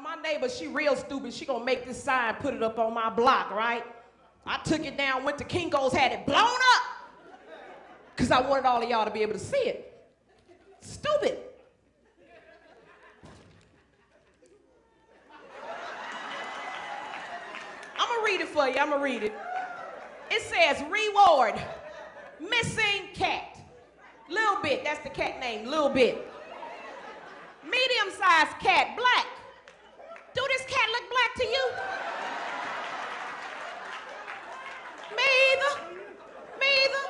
My neighbor, she real stupid. She gonna make this sign, put it up on my block, right? I took it down, went to Kinko's, had it blown up. Cause I wanted all of y'all to be able to see it. Stupid. I'm gonna read it for you. I'm gonna read it. It says reward missing cat. Little bit, that's the cat name, little bit. Medium sized cat, black. Do this cat look black to you? Me either. Me either.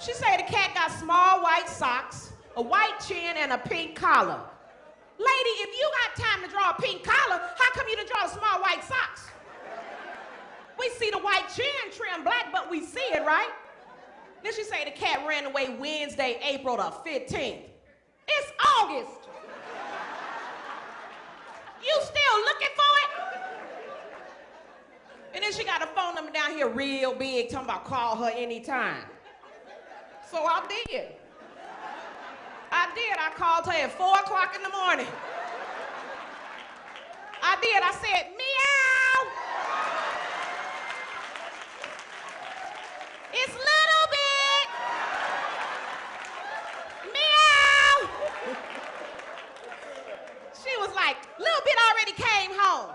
She say the cat got small white socks, a white chin, and a pink collar. Lady, if you got time to draw a pink collar, how come you didn't draw small white socks? We see the white chin trim black, but we see it, right? Then she say the cat ran away Wednesday, April the 15th. It's August. You still looking for it? And then she got a phone number down here real big, talking about call her anytime. So I did. I did. I called her at 4 o'clock in the morning. I did. I said, meow. It's little bit. Meow. She was like, little bit already came home.